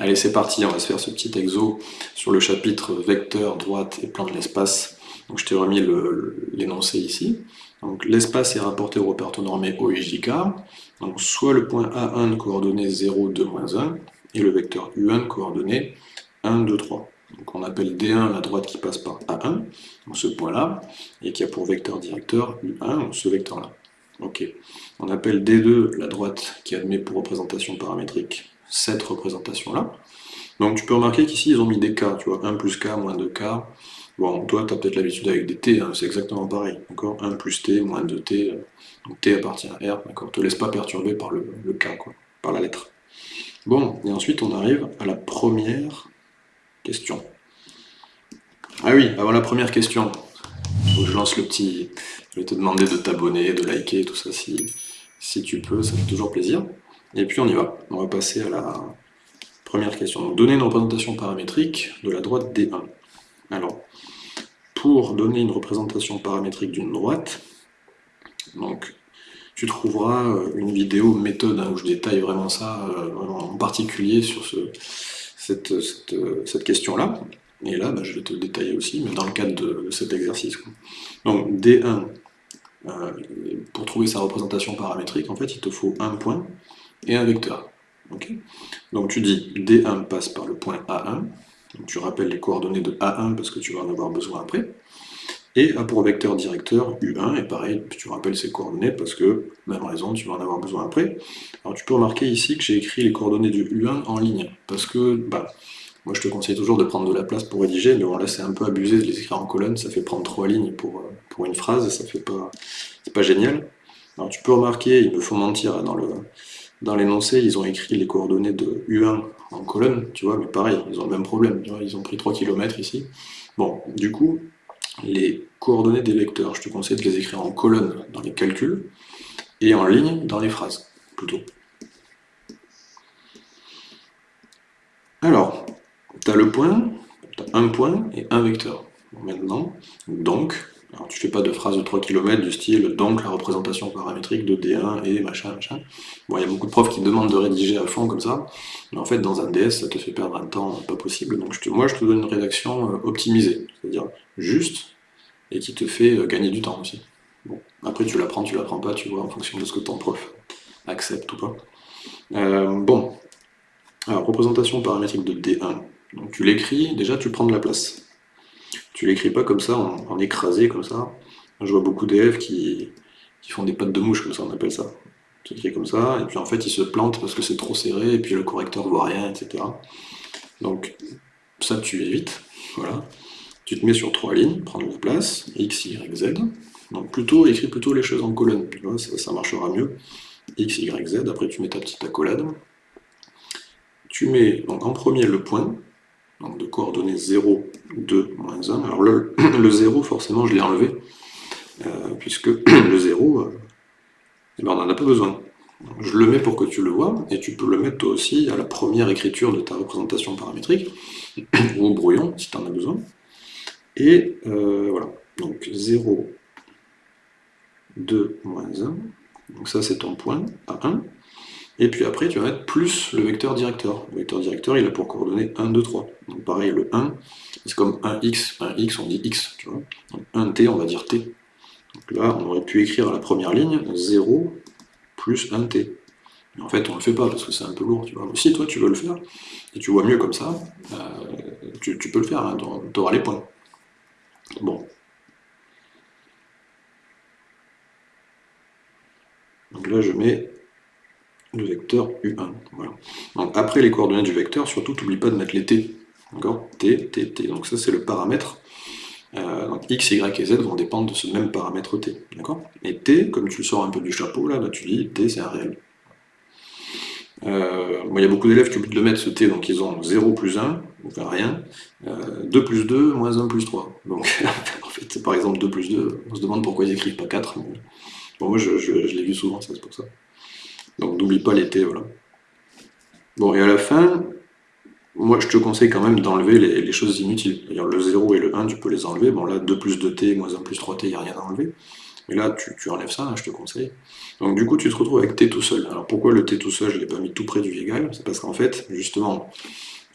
Allez, c'est parti, on va se faire ce petit exo sur le chapitre vecteur, droite et plan de l'espace. Donc je t'ai remis l'énoncé ici. Donc l'espace est rapporté au repère normé OIJK. Donc soit le point A1 de coordonnées 0, 2, 1, et le vecteur U1 de coordonnées 1, 2, 3. Donc on appelle D1 la droite qui passe par A1, donc ce point-là, et qui a pour vecteur directeur U1, ce vecteur-là. Ok. On appelle D2 la droite qui admet pour représentation paramétrique cette représentation-là. Donc tu peux remarquer qu'ici, ils ont mis des k, tu vois, 1 plus k, moins 2k. Bon, toi, tu as peut-être l'habitude avec des t, hein, c'est exactement pareil. D'accord? 1 plus t, moins 2t, euh, donc t appartient à r, d'accord? Te laisse pas perturber par le, k, quoi, par la lettre. Bon, et ensuite on arrive à la première question. Ah oui, avant la première question, je lance le petit... Je vais te demander de t'abonner, de liker, tout ça, si tu peux, ça fait toujours plaisir. Et puis on y va. On va passer à la première question. Donc, donner une représentation paramétrique de la droite D1. Alors, pour donner une représentation paramétrique d'une droite, donc tu trouveras euh, une vidéo méthode hein, où je détaille vraiment ça, euh, en particulier sur ce, cette, question-là. Et là, bah, je vais te le détailler aussi, mais dans le cadre de, cet exercice. Donc D1, euh, pour trouver sa représentation paramétrique, en fait, il te faut un point et un vecteur. Donc tu dis D1 passe par le point A1, donc tu rappelles les coordonnées de A1 parce que tu vas en avoir besoin après, et A pour vecteur directeur U1, et pareil, tu rappelles ces coordonnées parce que, même raison, tu vas en avoir besoin après. Alors tu peux remarquer ici que j'ai écrit les coordonnées du U1 en ligne, parce que, bah, moi je te conseille toujours de prendre de la place pour rédiger, mais bon là c'est un peu abusé de les écrire en colonne, ça fait prendre trois lignes pour, euh, pour une phrase, ça fait pas, c'est pas génial. Alors tu peux remarquer, il me faut mentir dans le dans l'énoncé, ils ont écrit les coordonnées de U1 en colonne, tu vois, mais pareil, ils ont le même problème, tu vois, ils ont pris 3 km ici. Bon, du coup, les coordonnées des vecteurs, je te conseille de les écrire en colonne dans les calculs, et en ligne dans les phrases, plutôt. Alors, tu as le point, tu as un point et un vecteur. Maintenant, donc, alors tu fais pas de phrase de 3 km du style donc la représentation paramétrique de D1 et machin machin. Bon, il y a beaucoup de profs qui demandent de rédiger à fond comme ça, mais en fait dans un DS ça te fait perdre un temps pas possible, donc moi je te donne une rédaction euh, optimisée, c'est-à-dire juste, et qui te fait euh, gagner du temps aussi. Bon, après tu l'apprends, tu l'apprends pas, tu vois, en fonction de ce que ton prof accepte ou pas. Euh, bon, alors représentation paramétrique de D1, donc tu l'écris, déjà tu prends de la place. Tu l'écris pas comme ça, en, écrasé comme ça. Je vois beaucoup d'élèves qui, font des pattes de mouche, comme ça on appelle ça. Tu écris comme ça, et puis en fait ils se plantent parce que c'est trop serré, et puis le correcteur voit rien, etc. Donc ça tu évites, voilà. Tu te mets sur trois lignes, prends la place, x, y, z. Donc plutôt, écris plutôt les choses en colonne, ça, ça marchera mieux. x, y, z, après tu mets ta petite accolade. Tu mets donc en premier le point, donc de coordonnées 0, 2, moins 1. Alors le, 0, forcément, je l'ai enlevé, euh, puisque le 0, euh, eh ben, on n'en a pas besoin. Je le mets pour que tu le vois, et tu peux le mettre toi aussi à la première écriture de ta représentation paramétrique, ou au brouillon, si tu en as besoin. Et euh, voilà, donc 0, 2, moins 1, donc ça c'est ton point, à 1, et puis après, tu vas mettre plus le vecteur directeur. Le vecteur directeur, il a pour coordonnées 1, 2, 3. Donc pareil, le 1, c'est comme 1x, 1x, on dit x, tu vois. Donc 1t, on va dire t. Donc là, on aurait pu écrire à la première ligne 0 plus 1t. Mais en fait, on ne le fait pas parce que c'est un peu lourd. Mais si toi, tu veux le faire, et tu vois mieux comme ça, euh, tu, peux le faire, hein, tu auras les points. Bon. Donc là, je mets le vecteur U1. Voilà. Donc après les coordonnées du vecteur, surtout, n'oublie pas de mettre les t. D'accord? T, T, T. Donc ça, c'est le paramètre. Euh, donc X, Y et Z vont dépendre de ce même paramètre T. D'accord? Et T, comme tu le sors un peu du chapeau, là, bah, tu dis T, c'est un réel. Euh, il y a beaucoup d'élèves qui oublient de le mettre ce T, donc ils ont 0 plus 1, enfin rien, 2 euh, plus 2, moins 1 plus 3. Donc en fait, par exemple 2 plus 2, on se demande pourquoi ils écrivent pas 4. Bon, moi je, je l'ai vu souvent, ça c'est pour ça. Donc n'oublie pas T, voilà. Bon, et à la fin, moi je te conseille quand même d'enlever les, choses inutiles. C'est-à-dire le 0 et le 1, tu peux les enlever. Bon là, 2 plus 2t, moins 1 plus 3t, il n'y a rien à enlever. Mais là, tu, enlèves ça, hein, je te conseille. Donc du coup, tu te retrouves avec t tout seul. Alors pourquoi le t tout seul, je ne l'ai pas mis tout près du égal C'est parce qu'en fait, justement,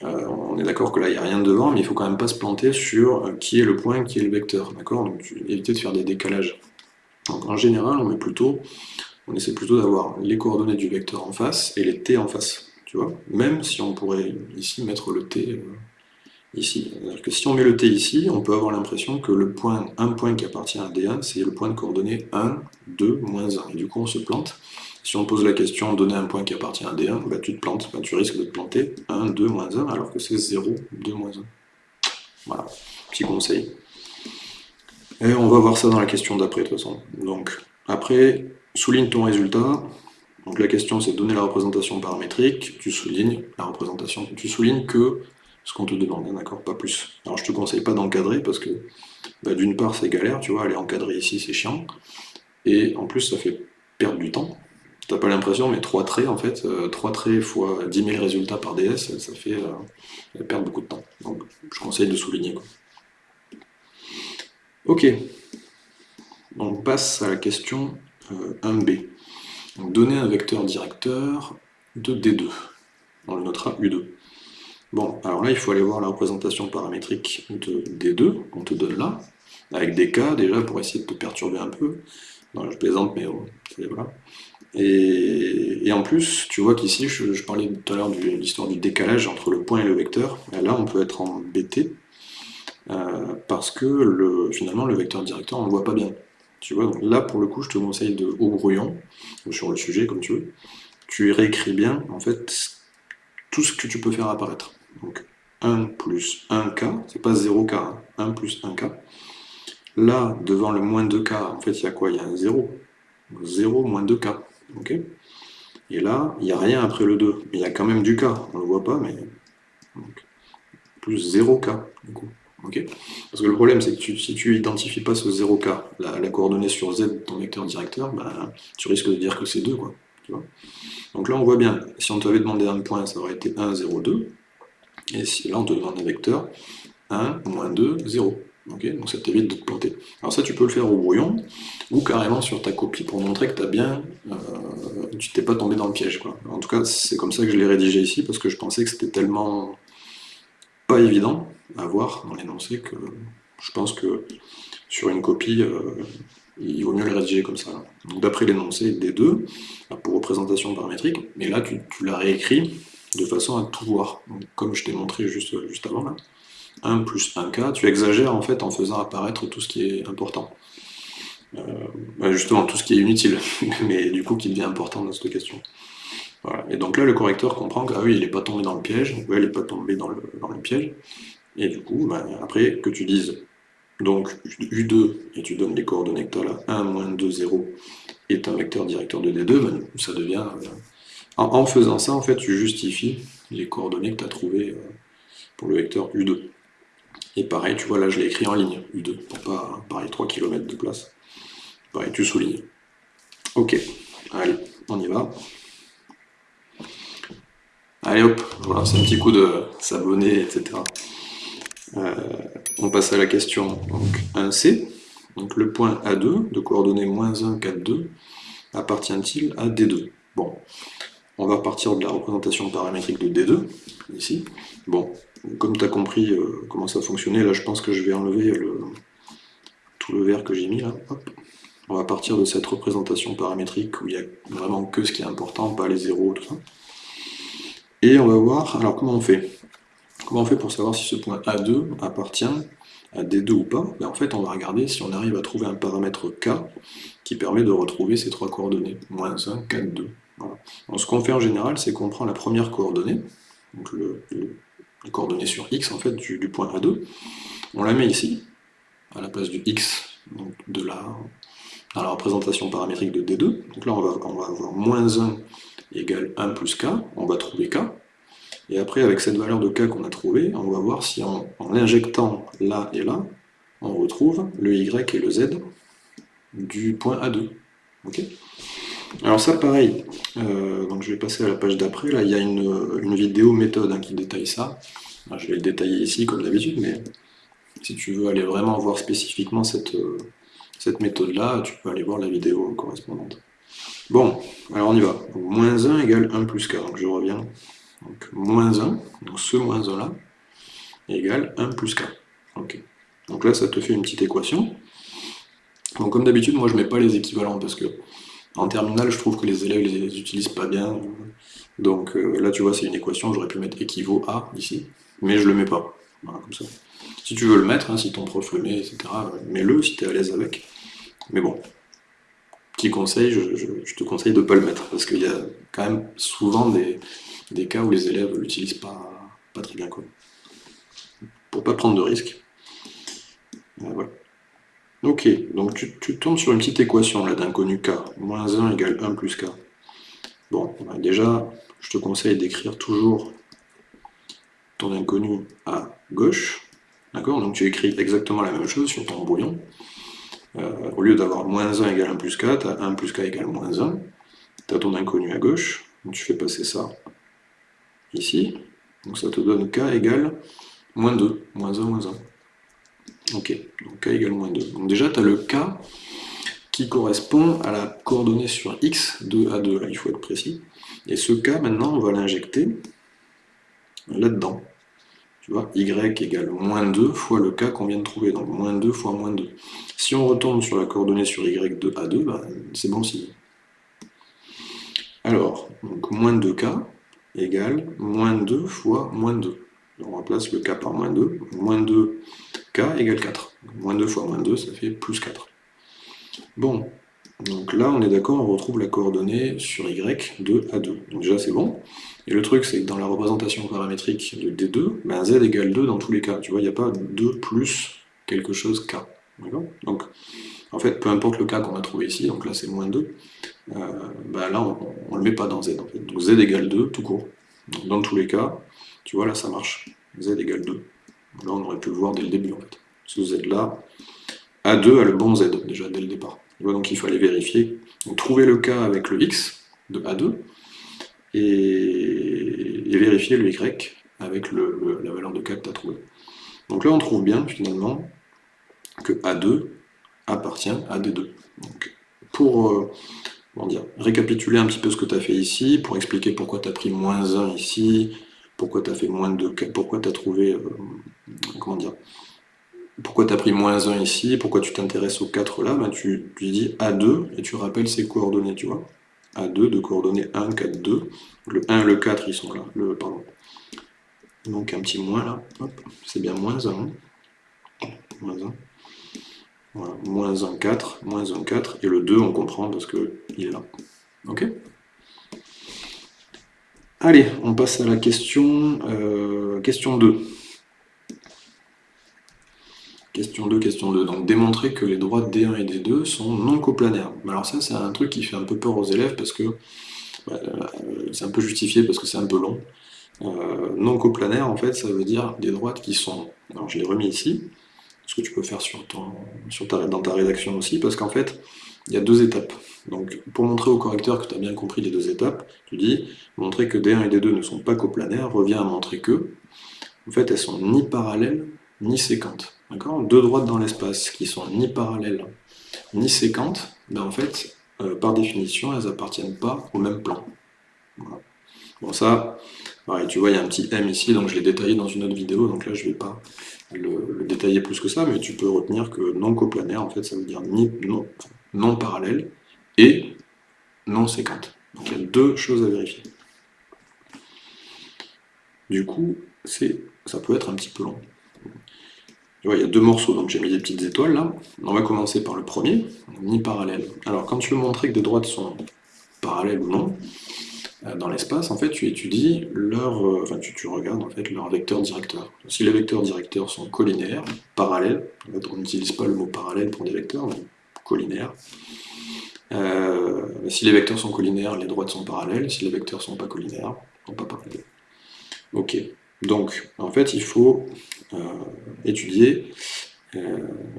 euh, on est d'accord que là, il n'y a rien devant, mais il faut quand même pas se planter sur euh, qui est le point, qui est le vecteur, d'accord? Donc éviter de faire des décalages. Donc en général, on met plutôt, on essaie plutôt d'avoir les coordonnées du vecteur en face et les t en face, tu vois Même si on pourrait ici mettre le t euh, ici. C'est-à-dire que si on met le t ici, on peut avoir l'impression que le point, un point qui appartient à D1, c'est le point de coordonnées 1, 2, moins 1. Et du coup, on se plante. Si on pose la question, donner un point qui appartient à D1, bah, tu te plantes, bah, tu risques de te planter 1, 2, moins 1, alors que c'est 0, 2, moins 1. Voilà, petit conseil. Et on va voir ça dans la question d'après, de toute façon. Donc, après, souligne ton résultat. Donc la question, c'est donner la représentation paramétrique. Tu soulignes la représentation. Tu soulignes que ce qu'on te demande, d'accord Pas plus. Alors je te conseille pas d'encadrer parce que bah, d'une part c'est galère, tu vois, aller encadrer ici c'est chiant, et en plus ça fait perdre du temps. T'as pas l'impression, mais 3 traits en fait, 3 euh, traits fois 10 000 résultats par DS, ça fait euh, perdre beaucoup de temps. Donc je conseille de souligner. Ok, on passe à la question 1b. Euh, donner un vecteur directeur de D2. On le notera U2. Bon, alors là, il faut aller voir la représentation paramétrique de D2 qu'on te donne là, avec des cas déjà pour essayer de te perturber un peu. je plaisante, mais oh, voilà. Et, en plus, tu vois qu'ici, je, parlais tout à l'heure de l'histoire du décalage entre le point et le vecteur. là, on peut être embêté euh, parce que le, finalement, le vecteur directeur, on ne le voit pas bien. Tu vois, donc là, pour le coup, je te conseille de, au brouillon, ou sur le sujet, comme tu veux, tu réécris bien, en fait, tout ce que tu peux faire apparaître. Donc 1 plus 1k, c'est pas 0k, 1 hein. plus 1k. Là, devant le moins 2k, en fait, il y a quoi? Il y a un 0. 0 moins 2k. ok? Et là, il n'y a rien après le 2. Mais il y a quand même du k. On ne le voit pas, mais... plus 0k, du coup. Parce que le problème, c'est que si tu n'identifies pas ce 0k, la, coordonnée sur z de ton vecteur directeur, ben, tu risques de dire que c'est 2. Quoi, Donc là, on voit bien, si on t'avait demandé un point, ça aurait été 1, 0, 2. Et si là on te demande un vecteur 1, moins 2, 0. donc ça t'évite de te planter. Alors ça tu peux le faire au brouillon, ou carrément sur ta copie pour montrer que as bien, euh, tu t'es pas tombé dans le piège. Quoi. En tout cas c'est comme ça que je l'ai rédigé ici, parce que je pensais que c'était tellement pas évident à voir dans l'énoncé que je pense que sur une copie, euh, il vaut mieux le rédiger comme ça. Donc d'après l'énoncé des deux, pour représentation paramétrique, mais là tu, tu l'as réécrit de façon à tout voir. comme je t'ai montré juste, juste avant là, 1 plus 1k, tu exagères en fait en faisant apparaître tout ce qui est important. Euh, bah, justement, tout ce qui est inutile, mais du coup qui devient important dans cette question. Voilà. Et donc là, le correcteur comprend que ah oui, il n'est pas tombé dans le piège, il n'est pas tombé dans le, dans le, piège, et du coup, bah, après, que tu dises donc U2, et tu donnes les coordonnées que tu as là, 1, moins 2, 0, est un vecteur directeur de D2, ben, ça devient euh, en, faisant ça, en fait, tu justifies les coordonnées que tu as trouvées euh, pour le vecteur U2. Et pareil, tu vois, là, je l'ai écrit en ligne, U2, pour pas, pareil, 3 km de place. Pareil, tu soulignes. Ok, allez, on y va. Allez hop, voilà, c'est un petit coup de s'abonner, etc. Euh, on passe à la question donc 1C. Donc le point A2, de coordonnées moins 1, 4, 2, appartient-il à D2 Bon, on va repartir de la représentation paramétrique de D2, ici. Bon, comme tu as compris euh, comment ça fonctionnait, là je pense que je vais enlever tout le vert que j'ai mis là. On va partir de cette représentation paramétrique où il n'y a vraiment que ce qui est important, pas les zéros, tout ça. Et on va voir, alors comment on fait? Comment on fait pour savoir si ce point A2 appartient à D2 ou pas? Ben, En fait, on va regarder si on arrive à trouver un paramètre K qui permet de retrouver ces trois coordonnées, moins 1, 4, 2 ce qu'on fait en général, c'est qu'on prend la première coordonnée, donc le, sur x en fait du, point A2, on la met ici, à la place du x de la, dans la représentation paramétrique de D2. Donc là, on va, avoir moins 1 égale 1 plus k, on va trouver k. Et après, avec cette valeur de k qu'on a trouvée, on va voir si en, l'injectant là et là, on retrouve le y et le z du point A2. Alors ça, pareil, euh, donc je vais passer à la page d'après, là il y a une, vidéo méthode hein, qui détaille ça. je vais le détailler ici comme d'habitude, mais si tu veux aller vraiment voir spécifiquement cette, euh, cette méthode-là, tu peux aller voir la vidéo correspondante. Bon, alors on y va. moins 1 égale 1 plus k, donc je reviens donc moins 1, donc ce moins 1 là, égale 1 plus k. Ok. Donc là, ça te fait une petite équation. Donc comme d'habitude, moi je mets pas les équivalents parce que en terminale, je trouve que les élèves les utilisent pas bien. Donc euh, là, tu vois, c'est une équation, j'aurais pu mettre équivaut à ici, mais je le mets pas. Voilà, comme ça. Si tu veux le mettre, hein, si ton prof le met, etc., mets-le si tu es à l'aise avec. Mais bon, petit conseil, je, te conseille de ne pas le mettre, parce qu'il y a quand même souvent des, cas où les élèves ne l'utilisent pas, très bien. Quoi. Pour pas prendre de risques. Euh. Ok, donc tu, tombes sur une petite équation là d'inconnu k, moins 1 égale 1 plus k. Bon, bah, déjà, je te conseille d'écrire toujours ton inconnu à gauche, d'accord Donc tu écris exactement la même chose sur ton brouillon. Euh, au lieu d'avoir moins 1 égale 1 plus k, tu as 1 plus k égale moins 1. Tu as ton inconnu à gauche, donc tu fais passer ça ici. Donc ça te donne k égale moins 2, moins 1, moins 1. Ok, donc k égale moins 2. Donc déjà, tu as le k qui correspond à la coordonnée sur x de A2, là il faut être précis. Et ce k, maintenant, on va l'injecter là-dedans. Tu vois, y égale moins 2 fois le k qu'on vient de trouver, donc moins 2 fois moins 2. Si on retourne sur la coordonnée sur y de A2, ben, c'est bon signe. Alors, moins 2k égale moins 2 fois moins 2. On remplace le k par moins 2. Moins 2k égale 4. Moins 2 fois moins 2, ça fait plus 4. Bon, donc là, on est d'accord, on retrouve la coordonnée sur y de A2. Donc déjà, c'est bon. Et le truc, c'est que dans la représentation paramétrique de D2, ben z égale 2 dans tous les cas. Tu vois, il n'y a pas 2 plus quelque chose k. Donc, en fait, peu importe le cas qu'on a trouvé ici, donc là c'est moins 2, euh, ben là on ne le met pas dans z. En fait. Donc z égale 2 tout court. dans tous les cas, tu vois, là ça marche. z égale 2. Là on aurait pu le voir dès le début en fait. Ce z là, A2 a le bon z déjà dès le départ. Donc il fallait vérifier. Trouver le cas avec le x de A2 et, vérifier le y avec la valeur de k que tu as trouvé. Donc là on trouve bien finalement que A2 appartient à D2. Donc, pour euh, dire, récapituler un petit peu ce que tu as fait ici, pour expliquer pourquoi tu as pris moins 1 ici, pourquoi tu as fait moins 2, pourquoi tu as trouvé, euh, comment dire, pourquoi tu as pris moins 1 ici, pourquoi tu t'intéresses au 4 là, ben tu, tu, dis A2 et tu rappelles ses coordonnées, tu vois. A2 de coordonnées 1, 4, 2. Le 1 et le 4, ils sont là. Le, pardon. Donc un petit moins là. C'est bien moins 1. Moins 1. Voilà, moins 1, 4, moins 1, 4, et le 2, on comprend parce qu'il est là. Ok Allez, on passe à la question, euh, question 2. Question 2, question 2. Donc démontrer que les droites D1 et D2 sont non coplanaires. Alors ça, c'est un truc qui fait un peu peur aux élèves parce que bah, euh, c'est un peu justifié parce que c'est un peu long. Euh, non coplanaire, en fait, ça veut dire des droites qui sont... Alors je l'ai remis ici, ce que tu peux faire sur ton, sur dans ta rédaction aussi, parce qu'en fait, il y a deux étapes. Donc, pour montrer au correcteur que tu as bien compris les deux étapes, tu dis, montrer que D1 et D2 ne sont pas coplanaires revient à montrer que, en fait, elles sont ni parallèles, ni séquentes. D'accord? Deux droites dans l'espace qui sont ni parallèles, ni séquentes, ben en fait, euh, par définition, elles appartiennent pas au même plan. Bon, ça, tu vois, il y a un petit M ici, donc je l'ai détaillé dans une autre vidéo, donc là, je ne vais pas le, détailler plus que ça, mais tu peux retenir que non coplanaire, en fait, ça veut dire non, non parallèle et non séquente. Donc il y a deux choses à vérifier. Du coup, ça peut être un petit peu long. Il y a deux morceaux, donc j'ai mis des petites étoiles là. On va commencer par le premier, ni parallèle. Alors quand tu veux montrer que des droites sont parallèles ou non, euh, dans l'espace, en fait, tu étudies leur, euh, enfin, tu, regardes en fait leur vecteur directeur. Si les vecteurs directeurs sont collinaires, parallèles, on n'utilise pas le mot parallèle pour des vecteurs, mais collinaires. Euh, si les vecteurs sont collinaires, les droites sont parallèles. Si les vecteurs sont pas collinaires, sont pas parallèles. Ok. Donc, en fait, il faut étudier,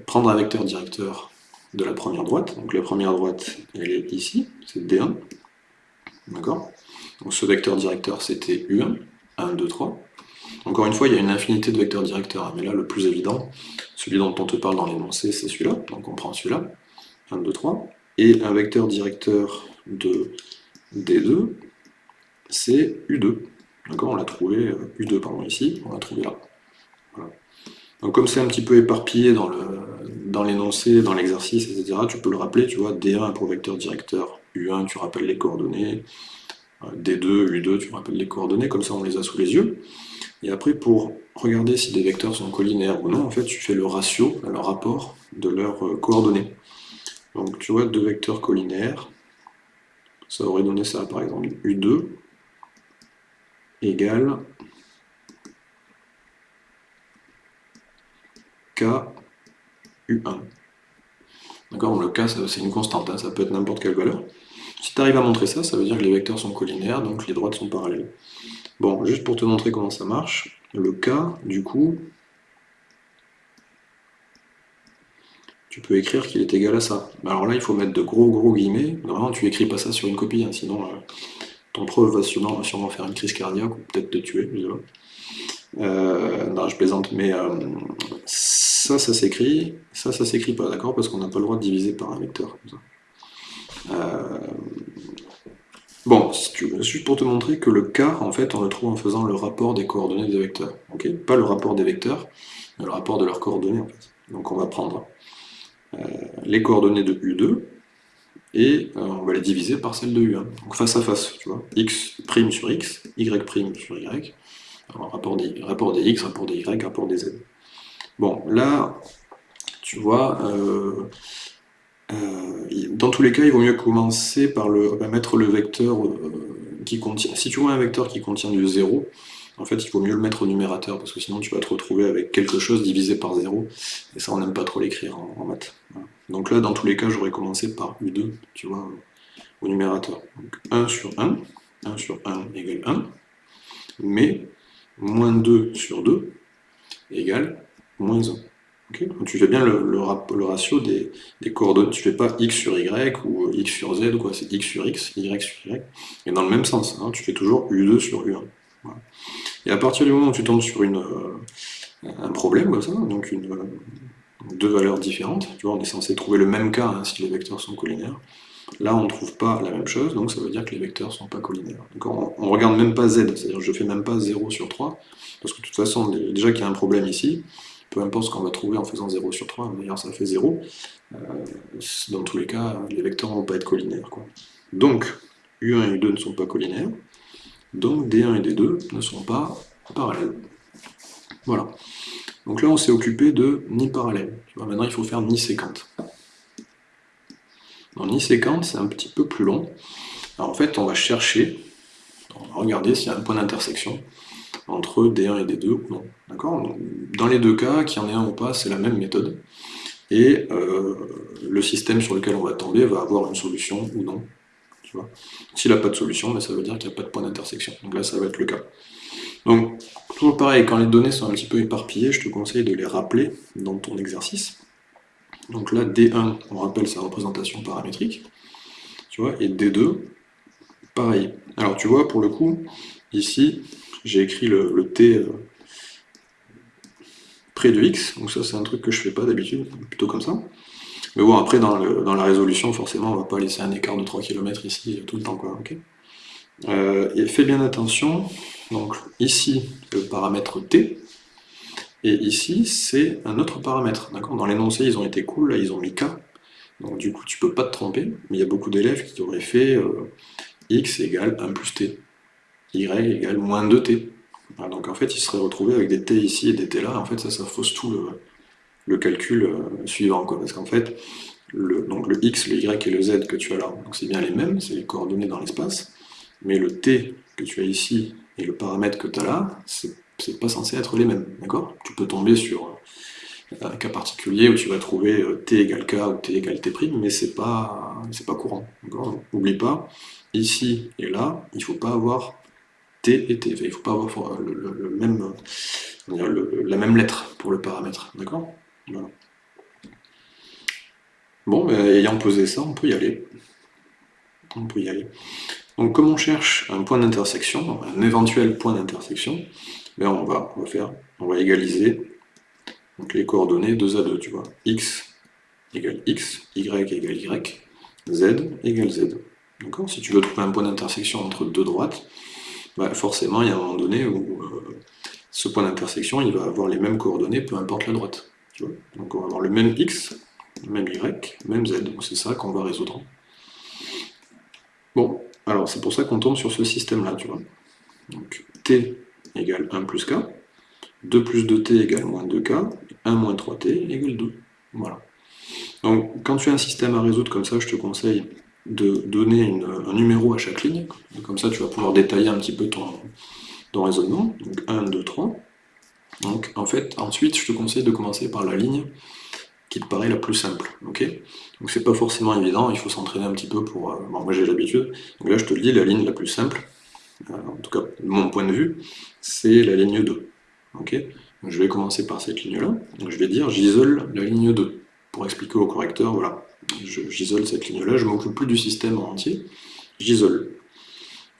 prendre un vecteur directeur de la première droite. Donc la première droite, elle est ici, c'est D1. D'accord? Donc ce vecteur directeur, c'était U1, 1, 2, 3. Encore une fois, il y a une infinité de vecteurs directeurs, mais là, le plus évident, celui dont on te parle dans l'énoncé, c'est celui-là, donc on prend celui-là, 1, 2, 3. Et un vecteur directeur de D2, c'est U2. D'accord On l'a trouvé, U2 pardon, ici, on l'a trouvé là. Donc comme c'est un petit peu éparpillé dans l'énoncé, dans l'exercice, etc., tu peux le rappeler, tu vois, D1 pour vecteur directeur, U1, tu rappelles les coordonnées, D2, U2, tu rappelles les coordonnées, comme ça on les a sous les yeux. Et après, pour regarder si des vecteurs sont collinaires ou non, en fait, tu fais le ratio, le rapport de leurs euh, coordonnées. Donc tu vois, deux vecteurs collinaires, ça aurait donné ça, par exemple, U2 égale K U1. D'accord Le K, c'est une constante, hein, ça peut être n'importe quelle valeur. Si tu arrives à montrer ça, ça veut dire que les vecteurs sont collinaires, donc les droites sont parallèles. Bon, juste pour te montrer comment ça marche, le K, du coup, tu peux écrire qu'il est égal à ça. Alors là, il faut mettre de gros gros guillemets. Normalement, tu écris pas ça sur une copie, hein, sinon euh, ton prof va sûrement, faire une crise cardiaque ou peut-être te tuer. Euh, non, je plaisante, mais euh, ça, ça s'écrit, ça, ça s'écrit pas, d'accord Parce qu'on n'a pas le droit de diviser par un vecteur. Euh, bon, juste pour te montrer que le K, en fait, on le trouve en faisant le rapport des coordonnées des vecteurs. ok? Pas le rapport des vecteurs, mais le rapport de leurs coordonnées, en fait. Donc on va prendre les coordonnées de U2, et euh, on va les diviser par celles de U1. Donc face à face, tu vois, x' sur x, y' sur y, rapport des, rapport des x, rapport des y, rapport des z. Bon, là, tu vois, euh, dans tous les cas, il vaut mieux commencer par le, mettre le vecteur euh, qui contient... Si tu vois un vecteur qui contient du 0, en fait, il vaut mieux le mettre au numérateur, parce que sinon tu vas te retrouver avec quelque chose divisé par 0, et ça, on n'aime pas trop l'écrire en, maths. Donc là, dans tous les cas, j'aurais commencé par U2, tu vois, au numérateur. Donc 1 sur 1, 1 sur 1 égale 1, mais moins 2 sur 2 égale moins 1 tu fais bien le, ratio des, coordonnées, tu fais pas x sur y ou x sur z, quoi, c'est x sur x, y sur y, et dans le même sens, hein, tu fais toujours u2 sur u1. Et à partir du moment où tu tombes sur euh, un problème donc une, deux valeurs différentes, tu vois, on est censé trouver le même cas hein, si les vecteurs sont collinaires, là on ne trouve pas la même chose, donc ça veut dire que les vecteurs ne sont pas collinaires. on, ne regarde même pas z, c'est-à-dire je fais même pas 0 sur 3, parce que de toute façon, déjà qu'il y a un problème ici, peu importe ce qu'on va trouver en faisant 0 sur 3, d'ailleurs ça fait 0, euh, dans tous les cas, les vecteurs ne vont pas être collinaires. Donc, U1 et U2 ne sont pas collinaires, donc D1 et D2 ne sont pas parallèles. Voilà. Donc là, on s'est occupé de ni parallèle. maintenant, il faut faire ni séquente. Dans ni séquente, c'est un petit peu plus long. Alors, en fait, on va chercher, on va regarder s'il y a un point d'intersection entre D1 et D2 ou non. D'accord? Dans les deux cas, qu'il y en ait un ou pas, c'est la même méthode. Et euh, le système sur lequel on va tomber va avoir une solution ou non. S'il n'a pas de solution, ben, ça veut dire qu'il n'y a pas de point d'intersection. Donc là, ça va être le cas. Donc, toujours pareil, quand les données sont un petit peu éparpillées, je te conseille de les rappeler dans ton exercice. Donc là, D1, on rappelle sa représentation paramétrique. Tu vois, et D2, pareil. Alors tu vois, pour le coup, ici, j'ai écrit le, t euh, près de x, donc ça c'est un truc que je fais pas d'habitude, plutôt comme ça. Mais bon, après dans, la résolution, forcément, on va pas laisser un écart de 3 km ici tout le temps, quoi, euh, et fais bien attention, donc ici, le paramètre t, et ici, c'est un autre paramètre, Dans l'énoncé, ils ont été cool, là, ils ont mis k, donc du coup, tu peux pas te tromper, mais il y a beaucoup d'élèves qui auraient fait euh, x égale 1 plus t. Y égale moins 2t. donc en fait, il serait retrouvé avec des t ici et des t là, en fait ça, ça fausse tout le, calcul euh, suivant, parce qu'en fait, le, donc le x, le y et le z que tu as là, c'est bien les mêmes, c'est les coordonnées dans l'espace, mais le t que tu as ici et le paramètre que tu as là, c'est pas censé être les mêmes, d'accord? Tu peux tomber sur euh, un cas particulier où tu vas trouver euh, t égale k ou t égale t', mais c'est pas, pas courant, N'oublie pas, ici et là, il faut pas avoir et t. Il ne faut pas avoir le, même, la même lettre pour le paramètre. D'accord? Bon, ben, ayant posé ça, on peut y aller. On peut y aller. Donc comme on cherche un point d'intersection, un éventuel point d'intersection, ben on, va, on on va égaliser donc les coordonnées 2 à 2, tu vois. x égale x, y égale y, z égale z. Si tu veux trouver un point d'intersection entre deux droites, bah, forcément, il y a un moment donné où euh, ce point d'intersection, il va avoir les mêmes coordonnées, peu importe la droite. Donc on va avoir le même x, même y, même z. C'est ça qu'on va résoudre. Bon, alors c'est pour ça qu'on tombe sur ce système-là, tu vois. Donc t égale 1 plus k, 2 plus 2t égale moins 2k, 1 moins 3t égale 2. Voilà. Donc quand tu as un système à résoudre comme ça, je te conseille de donner un numéro à chaque ligne, comme ça tu vas pouvoir détailler un petit peu ton, ton raisonnement, donc 1, 2, 3. Donc en fait, ensuite je te conseille de commencer par la ligne qui te paraît la plus simple, ok? Donc c'est pas forcément évident, il faut s'entraîner un petit peu pour... Euh, moi j'ai l'habitude, donc là je te le dis, la ligne la plus simple, euh, en tout cas de mon point de vue, c'est la ligne 2, ok? Donc, Je vais commencer par cette ligne-là, donc je vais dire j'isole la ligne 2, pour expliquer au correcteur, voilà, j'isole cette ligne-là, je m'occupe plus du système en entier, j'isole.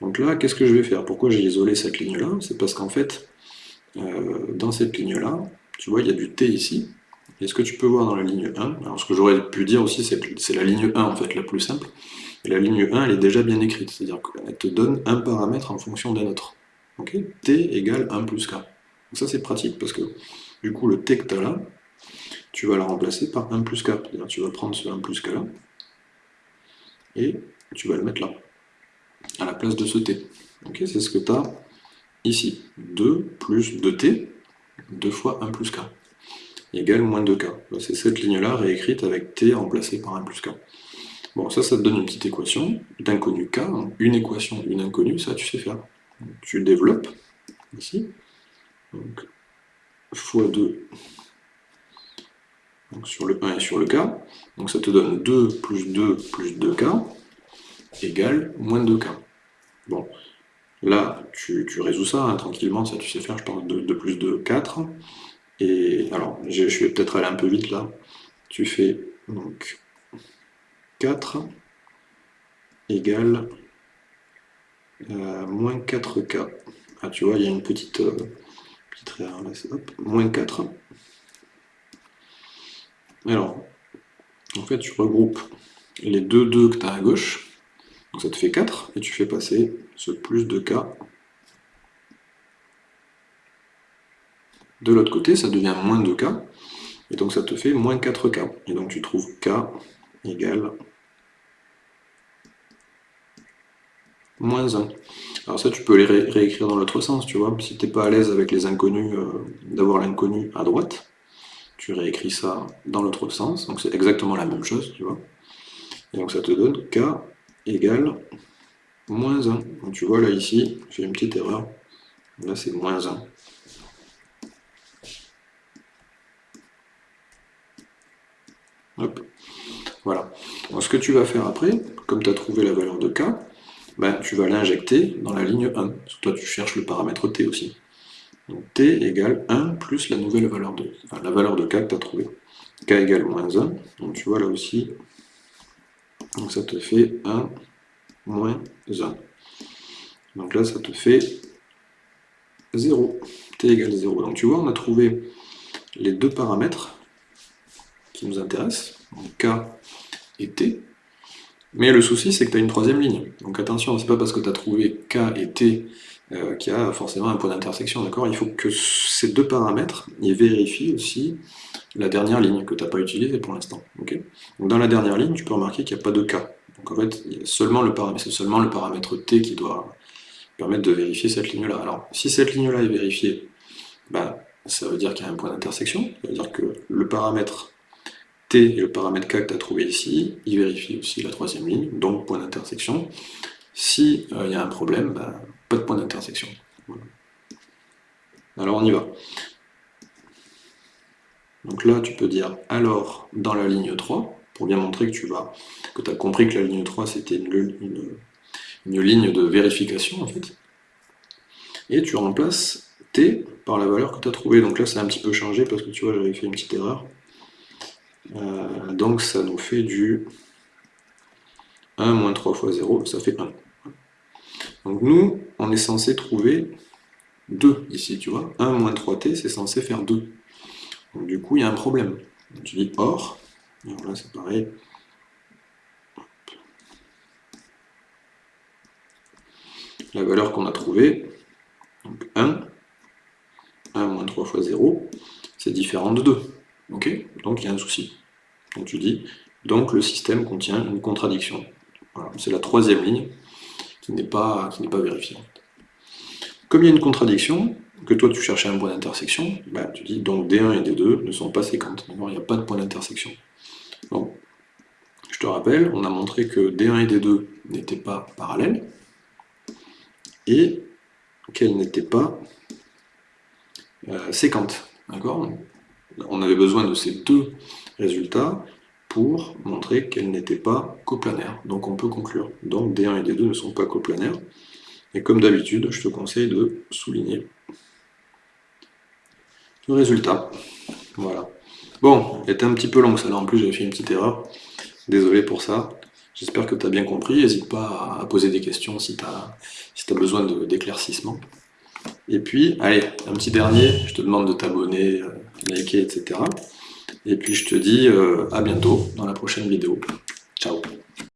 Donc là, qu'est-ce que je vais faire? Pourquoi j'ai isolé cette ligne-là? C'est parce qu'en fait, euh, dans cette ligne-là, tu vois, il y a du T ici, et ce que tu peux voir dans la ligne 1, alors ce que j'aurais pu dire aussi, c'est que c'est la ligne 1 en fait la plus simple, et la ligne 1 elle est déjà bien écrite, c'est-à-dire qu'elle te donne un paramètre en fonction d'un autre. T égale 1 plus K. Donc ça c'est pratique parce que du coup le T que tu as là, tu vas la remplacer par 1 plus K. C'est-à-dire tu vas prendre ce 1 plus K là, et tu vas le mettre là, à la place de ce T. C'est ce que tu as ici. 2 plus 2T, 2 fois 1 plus K égale moins 2k. Bah, c'est cette ligne-là réécrite avec t remplacé par 1 plus k. Bon, ça, ça te donne une petite équation d'inconnu k, une équation, une inconnue, ça tu sais faire. tu développes, ici, donc, fois 2 donc sur le 1 et sur le k, donc ça te donne 2 plus 2 plus 2k égale moins 2k. Bon, là, tu, résous ça hein, tranquillement, ça tu sais faire, je parle de 2 plus 2, 4, et alors, je, vais peut-être aller un peu vite là. Tu fais donc 4 égale euh, moins 4K. Ah, tu vois, il y a une petite, euh, petite erreur là, hop, moins 4. Alors, en fait, tu regroupes les deux 2 que tu as à gauche, donc ça te fait 4, et tu fais passer ce plus 2K De l'autre côté, ça devient moins 2k, et donc ça te fait moins 4k. Et donc tu trouves k égale moins 1. Alors ça, tu peux les réécrire dans l'autre sens, tu vois. Si tu n'es pas à l'aise avec les inconnus, euh, d'avoir l'inconnu à droite, tu réécris ça dans l'autre sens, donc c'est exactement la même chose, tu vois. Et donc ça te donne k égale moins 1. Donc tu vois là ici, j'ai une petite erreur, là c'est moins 1. Hop. Voilà. ce que tu vas faire après, comme tu as trouvé la valeur de k, ben, tu vas l'injecter dans la ligne 1. Parce que toi, tu cherches le paramètre t aussi. Donc t égale 1 plus la nouvelle valeur de, enfin, la valeur de k que tu as trouvé. k égale moins 1. Donc tu vois là aussi, donc ça te fait 1 moins 1. Donc là, ça te fait 0. t égale 0. Donc tu vois, on a trouvé les deux paramètres qui nous intéresse, donc K et T. Mais le souci, c'est que tu as une troisième ligne. Donc attention, c'est pas parce que tu as trouvé K et T euh, qu'il y a forcément un point d'intersection, Il faut que ces deux paramètres, ils vérifient aussi la dernière ligne que tu n'as pas utilisée pour l'instant. dans la dernière ligne, tu peux remarquer qu'il n'y a pas de K. Donc en fait, c'est seulement le paramètre T qui doit permettre de vérifier cette ligne-là. Alors, si cette ligne-là est vérifiée, bah, ça veut dire qu'il y a un point d'intersection, ça veut dire que le paramètre T et le paramètre K que tu as trouvé ici, il vérifie aussi la troisième ligne, donc point d'intersection. S'il euh, y a un problème, bah, pas de point d'intersection. Alors on y va. Donc là, tu peux dire alors dans la ligne 3, pour bien montrer que tu vas, que as compris que la ligne 3 c'était une, une, ligne de vérification en fait. Et tu remplaces T par la valeur que tu as trouvée. Donc là, c'est un petit peu changé parce que tu vois, j'avais fait une petite erreur. Euh, donc ça nous fait du 1 moins 3 fois 0, ça fait 1. Donc nous, on est censé trouver 2 ici, tu vois. 1 moins 3t, c'est censé faire 2. Donc du coup, il y a un problème. tu dis or, alors là c'est pareil. la valeur qu'on a trouvée, donc 1, 1 moins 3 fois 0, c'est différent de 2. Ok Donc il y a un souci. Donc tu dis, donc le système contient une contradiction. C'est la troisième ligne qui n'est pas, pas vérifiée. Comme il y a une contradiction, que toi tu cherchais un point d'intersection, bah, tu dis donc D1 et D2 ne sont pas séquentes. Il n'y a pas de point d'intersection. Je te rappelle, on a montré que D1 et D2 n'étaient pas parallèles, et qu'elles n'étaient pas euh, séquentes. D'accord? On avait besoin de ces deux résultats pour montrer qu'elles n'étaient pas coplanaires. Donc on peut conclure. Donc D1 et D2 ne sont pas coplanaires. Et comme d'habitude, je te conseille de souligner le résultat. Voilà. Bon, il était un petit peu long ça là, en plus j'avais fait une petite erreur. Désolé pour ça. J'espère que tu as bien compris. N'hésite pas à poser des questions si tu as, si as besoin d'éclaircissement. Et puis, allez, un petit dernier, je te demande de t'abonner, euh, liker, etc. Et puis je te dis euh, à bientôt dans la prochaine vidéo. Ciao